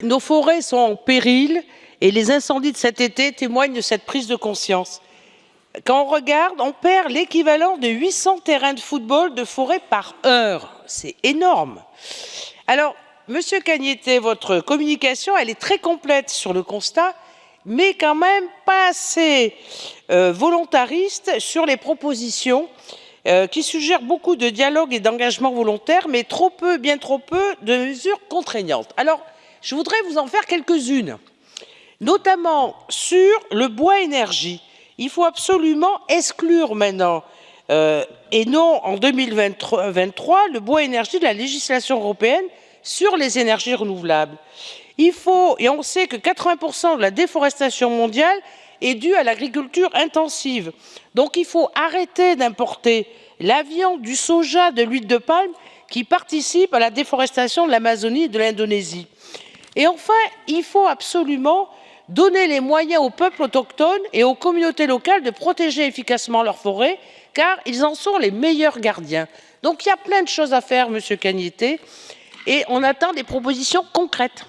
Nos forêts sont en péril et les incendies de cet été témoignent de cette prise de conscience. Quand on regarde, on perd l'équivalent de 800 terrains de football de forêt par heure. C'est énorme. Alors, Monsieur Cagneté, votre communication, elle est très complète sur le constat, mais quand même pas assez euh, volontariste sur les propositions euh, qui suggèrent beaucoup de dialogue et d'engagement volontaire, mais trop peu, bien trop peu, de mesures contraignantes. Alors, je voudrais vous en faire quelques-unes, notamment sur le bois énergie. Il faut absolument exclure maintenant, euh, et non en 2023, le bois énergie de la législation européenne sur les énergies renouvelables. Il faut, et on sait que 80% de la déforestation mondiale est due à l'agriculture intensive. Donc il faut arrêter d'importer la viande, du soja, de l'huile de palme qui participent à la déforestation de l'Amazonie et de l'Indonésie. Et enfin, il faut absolument donner les moyens aux peuples autochtones et aux communautés locales de protéger efficacement leurs forêts, car ils en sont les meilleurs gardiens. Donc il y a plein de choses à faire, Monsieur Cagneté, et on attend des propositions concrètes.